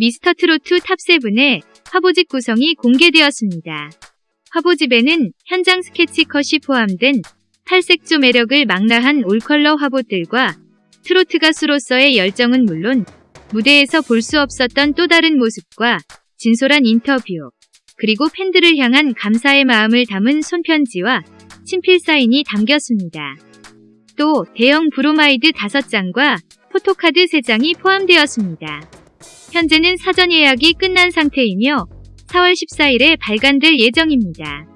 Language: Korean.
미스터트로트 탑7의 화보집 구성이 공개되었습니다. 화보집에는 현장 스케치 컷이 포함된 팔색조 매력을 망라한 올컬러 화보들과 트로트 가수로서의 열정은 물론 무대에서 볼 수 없었던 또 다른 모습과 진솔한 인터뷰, 그리고 팬들을 향한 감사의 마음을 담은 손편지와 친필 사인이 담겼습니다. 또 대형 브로마이드 5장과 포토카드 3장이 포함되었습니다. 현재는 사전 예약이 끝난 상태이며 4월 14일에 발간될 예정입니다.